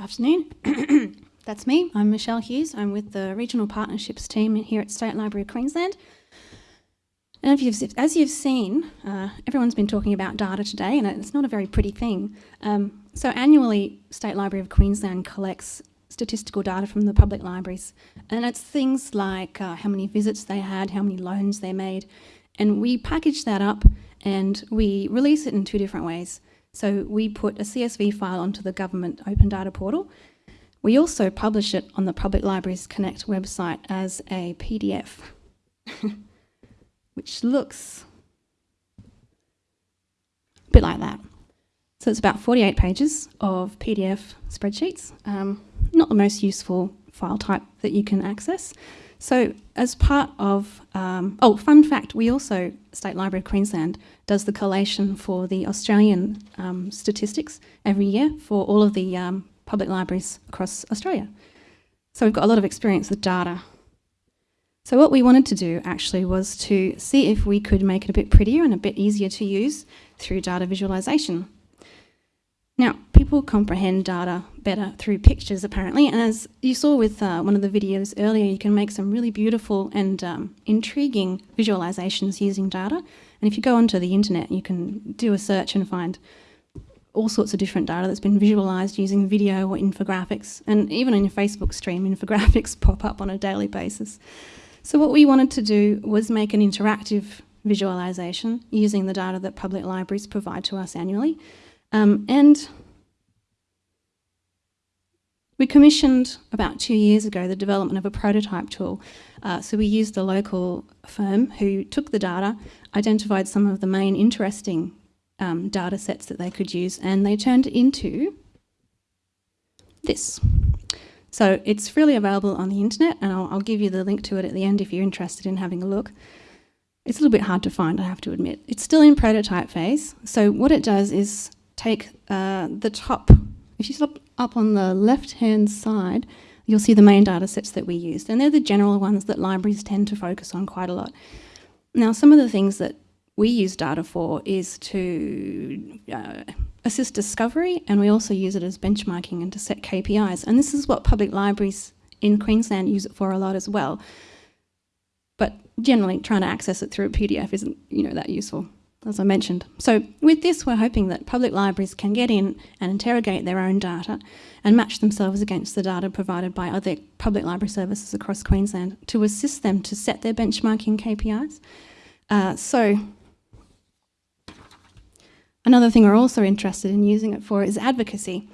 Afternoon. That's me. I'm Michelle Hughes. I'm with the Regional Partnerships team here at State Library of Queensland. And you've, as you've seen, uh, everyone's been talking about data today, and it's not a very pretty thing. Um, so annually, State Library of Queensland collects statistical data from the public libraries, and it's things like uh, how many visits they had, how many loans they made, and we package that up and we release it in two different ways. So we put a CSV file onto the government open data portal. We also publish it on the Public Libraries Connect website as a PDF, which looks a bit like that. So it's about 48 pages of PDF spreadsheets. Um, not the most useful file type that you can access. So as part of, um, oh, fun fact, we also, State Library of Queensland, does the collation for the Australian um, statistics every year for all of the um, public libraries across Australia. So we've got a lot of experience with data. So what we wanted to do actually was to see if we could make it a bit prettier and a bit easier to use through data visualization. Now, people comprehend data better through pictures, apparently, and as you saw with uh, one of the videos earlier, you can make some really beautiful and um, intriguing visualizations using data. And if you go onto the internet, you can do a search and find all sorts of different data that's been visualized using video or infographics. And even in your Facebook stream, infographics pop up on a daily basis. So what we wanted to do was make an interactive visualization using the data that public libraries provide to us annually. Um, and we commissioned about two years ago the development of a prototype tool. Uh, so we used a local firm who took the data, identified some of the main interesting um, data sets that they could use, and they turned it into this. So it's freely available on the internet, and I'll, I'll give you the link to it at the end if you're interested in having a look. It's a little bit hard to find, I have to admit. It's still in prototype phase. So what it does is take uh, the top, if you look up on the left-hand side, you'll see the main data sets that we used. And they're the general ones that libraries tend to focus on quite a lot. Now, some of the things that we use data for is to uh, assist discovery, and we also use it as benchmarking and to set KPIs. And this is what public libraries in Queensland use it for a lot as well. But generally, trying to access it through a PDF isn't, you know, that useful as I mentioned. So with this, we're hoping that public libraries can get in and interrogate their own data and match themselves against the data provided by other public library services across Queensland to assist them to set their benchmarking KPIs. Uh, so another thing we're also interested in using it for is advocacy.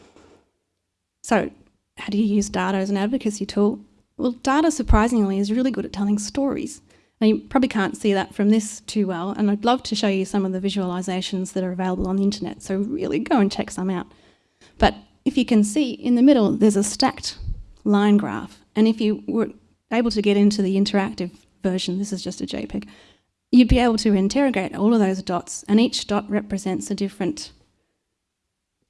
So how do you use data as an advocacy tool? Well, data surprisingly is really good at telling stories. Now you probably can't see that from this too well, and I'd love to show you some of the visualizations that are available on the internet, so really go and check some out. But if you can see, in the middle there's a stacked line graph, and if you were able to get into the interactive version, this is just a JPEG, you'd be able to interrogate all of those dots, and each dot represents a different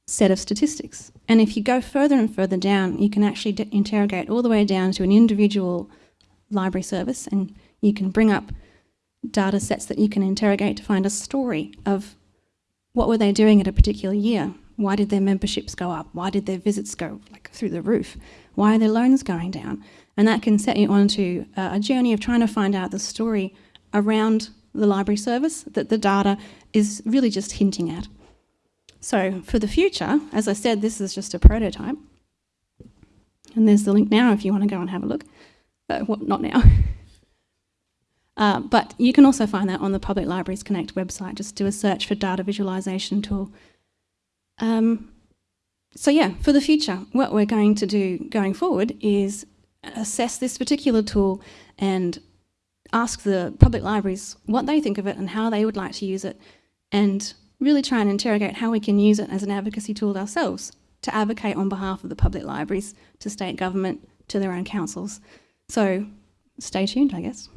set of statistics. And if you go further and further down, you can actually interrogate all the way down to an individual library service, and you can bring up data sets that you can interrogate to find a story of what were they doing at a particular year? Why did their memberships go up? Why did their visits go like through the roof? Why are their loans going down? And that can set you onto a journey of trying to find out the story around the library service that the data is really just hinting at. So for the future, as I said, this is just a prototype. And there's the link now if you want to go and have a look. Uh, well, not now. Uh, but you can also find that on the Public Libraries Connect website. Just do a search for data visualization tool. Um, so yeah, for the future, what we're going to do going forward is assess this particular tool and ask the public libraries what they think of it and how they would like to use it and really try and interrogate how we can use it as an advocacy tool ourselves to advocate on behalf of the public libraries, to state government, to their own councils. So stay tuned, I guess.